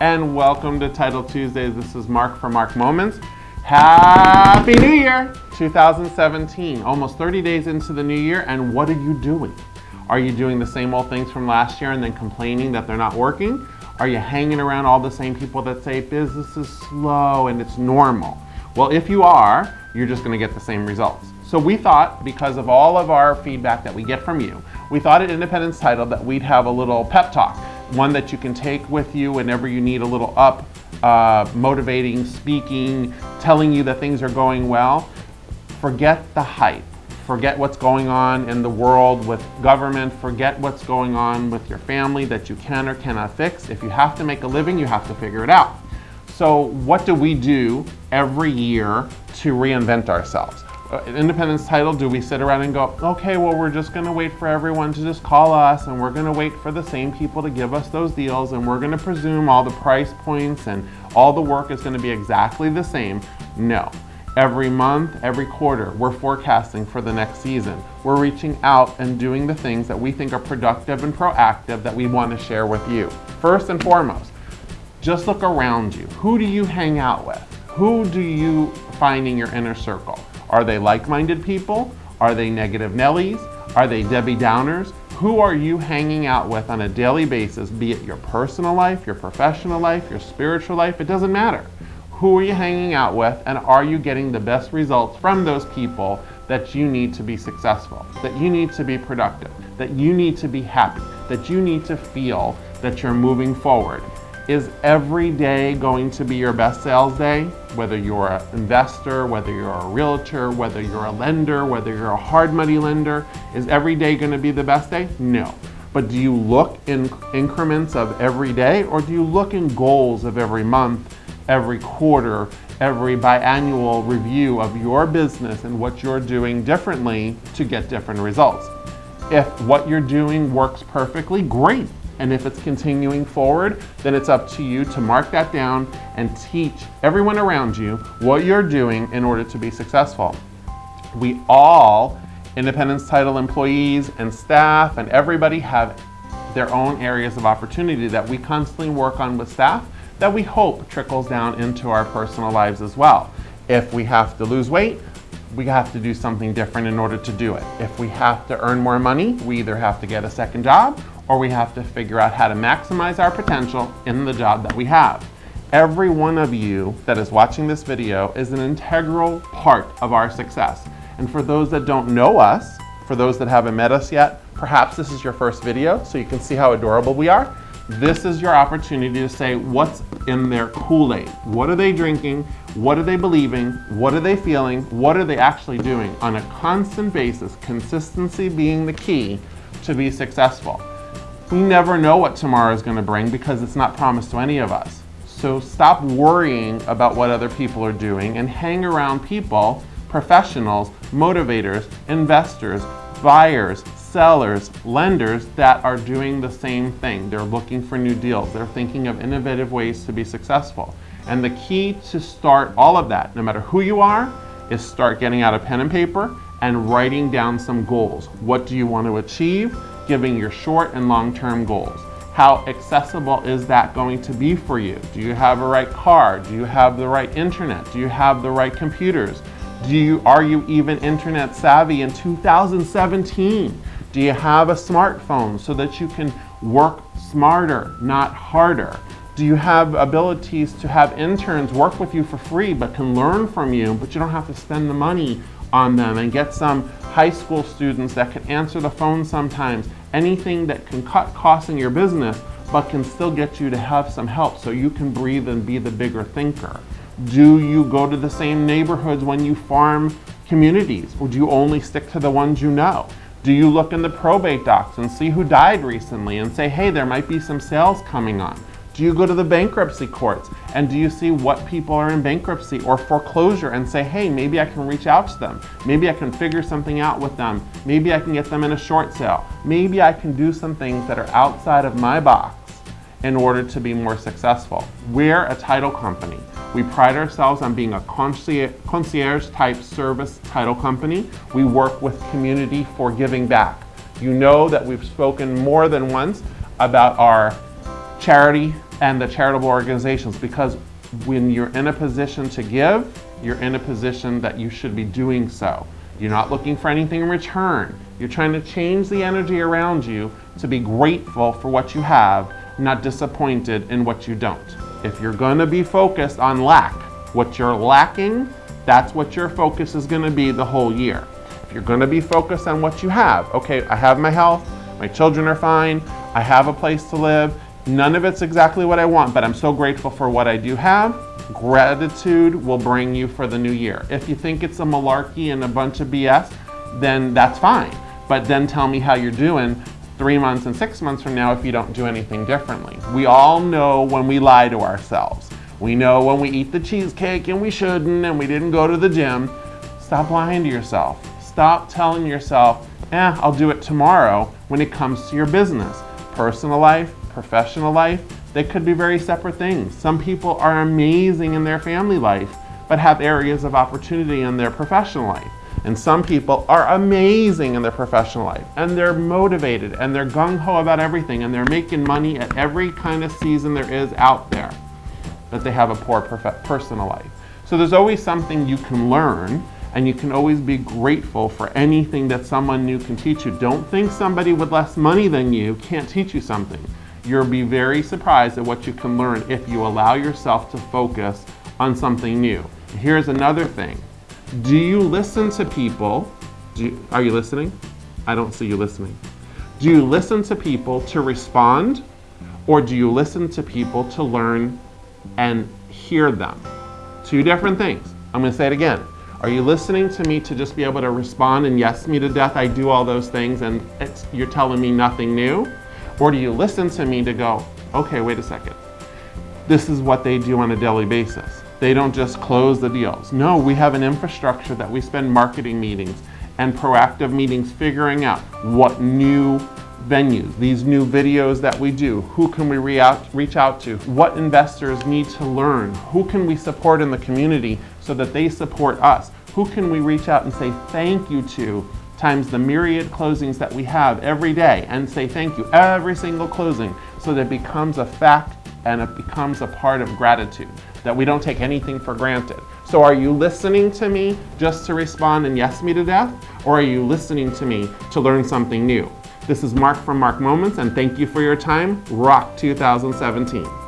and welcome to Title Tuesdays. This is Mark for Mark Moments. Happy New Year 2017. Almost 30 days into the new year, and what are you doing? Are you doing the same old things from last year and then complaining that they're not working? Are you hanging around all the same people that say business is slow and it's normal? Well, if you are, you're just gonna get the same results. So we thought, because of all of our feedback that we get from you, we thought at Independence Title that we'd have a little pep talk one that you can take with you whenever you need a little up, uh, motivating, speaking, telling you that things are going well. Forget the hype. Forget what's going on in the world with government. Forget what's going on with your family that you can or cannot fix. If you have to make a living, you have to figure it out. So what do we do every year to reinvent ourselves? Uh, independence title, do we sit around and go, okay, well, we're just gonna wait for everyone to just call us and we're gonna wait for the same people to give us those deals and we're gonna presume all the price points and all the work is gonna be exactly the same? No. Every month, every quarter, we're forecasting for the next season. We're reaching out and doing the things that we think are productive and proactive that we want to share with you. First and foremost, just look around you. Who do you hang out with? Who do you find in your inner circle? Are they like-minded people? Are they negative Nellies? Are they Debbie Downers? Who are you hanging out with on a daily basis, be it your personal life, your professional life, your spiritual life, it doesn't matter. Who are you hanging out with and are you getting the best results from those people that you need to be successful, that you need to be productive, that you need to be happy, that you need to feel that you're moving forward. Is every day going to be your best sales day? Whether you're an investor, whether you're a realtor, whether you're a lender, whether you're a hard money lender, is every day going to be the best day? No. But do you look in increments of every day or do you look in goals of every month, every quarter, every biannual review of your business and what you're doing differently to get different results? If what you're doing works perfectly, great. And if it's continuing forward, then it's up to you to mark that down and teach everyone around you what you're doing in order to be successful. We all, Independence Title employees and staff and everybody have their own areas of opportunity that we constantly work on with staff that we hope trickles down into our personal lives as well. If we have to lose weight, we have to do something different in order to do it. If we have to earn more money, we either have to get a second job or we have to figure out how to maximize our potential in the job that we have. Every one of you that is watching this video is an integral part of our success. And for those that don't know us, for those that haven't met us yet, perhaps this is your first video so you can see how adorable we are. This is your opportunity to say what's in their Kool-Aid. What are they drinking? What are they believing? What are they feeling? What are they actually doing on a constant basis, consistency being the key to be successful. We never know what tomorrow is going to bring because it's not promised to any of us. So stop worrying about what other people are doing and hang around people, professionals, motivators, investors, buyers, sellers, lenders that are doing the same thing. They're looking for new deals. They're thinking of innovative ways to be successful. And the key to start all of that, no matter who you are, is start getting out a pen and paper and writing down some goals. What do you want to achieve? Giving your short and long-term goals. How accessible is that going to be for you? Do you have a right car? Do you have the right internet? Do you have the right computers? Do you, are you even internet savvy in 2017? Do you have a smartphone so that you can work smarter, not harder? Do you have abilities to have interns work with you for free but can learn from you, but you don't have to spend the money on them and get some high school students that can answer the phone sometimes anything that can cut costs in your business but can still get you to have some help so you can breathe and be the bigger thinker? Do you go to the same neighborhoods when you farm communities or do you only stick to the ones you know? Do you look in the probate docs and see who died recently and say, hey, there might be some sales coming on? Do you go to the bankruptcy courts and do you see what people are in bankruptcy or foreclosure and say, hey, maybe I can reach out to them. Maybe I can figure something out with them. Maybe I can get them in a short sale. Maybe I can do some things that are outside of my box in order to be more successful. We're a title company. We pride ourselves on being a concierge type service title company. We work with community for giving back. You know that we've spoken more than once about our charity and the charitable organizations because when you're in a position to give, you're in a position that you should be doing so. You're not looking for anything in return. You're trying to change the energy around you to be grateful for what you have, not disappointed in what you don't. If you're gonna be focused on lack, what you're lacking, that's what your focus is gonna be the whole year. If you're gonna be focused on what you have, okay, I have my health, my children are fine, I have a place to live, none of it's exactly what I want, but I'm so grateful for what I do have, gratitude will bring you for the new year. If you think it's a malarkey and a bunch of BS, then that's fine. But then tell me how you're doing three months and six months from now if you don't do anything differently. We all know when we lie to ourselves. We know when we eat the cheesecake and we shouldn't and we didn't go to the gym. Stop lying to yourself. Stop telling yourself, eh, I'll do it tomorrow when it comes to your business. Personal life, professional life, they could be very separate things. Some people are amazing in their family life, but have areas of opportunity in their professional life. And some people are amazing in their professional life and they're motivated and they're gung ho about everything and they're making money at every kind of season there is out there. But they have a poor personal life. So there's always something you can learn and you can always be grateful for anything that someone new can teach you. Don't think somebody with less money than you can't teach you something. You'll be very surprised at what you can learn if you allow yourself to focus on something new. Here's another thing. Do you listen to people? You, are you listening? I don't see you listening. Do you listen to people to respond or do you listen to people to learn and hear them? Two different things. I'm going to say it again. Are you listening to me to just be able to respond and yes me to death, I do all those things and you're telling me nothing new? Or do you listen to me to go, okay, wait a second. This is what they do on a daily basis. They don't just close the deals. No, we have an infrastructure that we spend marketing meetings and proactive meetings figuring out what new venues, these new videos that we do, who can we reach out to, what investors need to learn, who can we support in the community so that they support us, who can we reach out and say thank you to times the myriad closings that we have every day and say thank you every single closing so that it becomes a fact and it becomes a part of gratitude, that we don't take anything for granted. So are you listening to me just to respond and yes me to death? Or are you listening to me to learn something new? This is Mark from Mark Moments and thank you for your time. Rock 2017.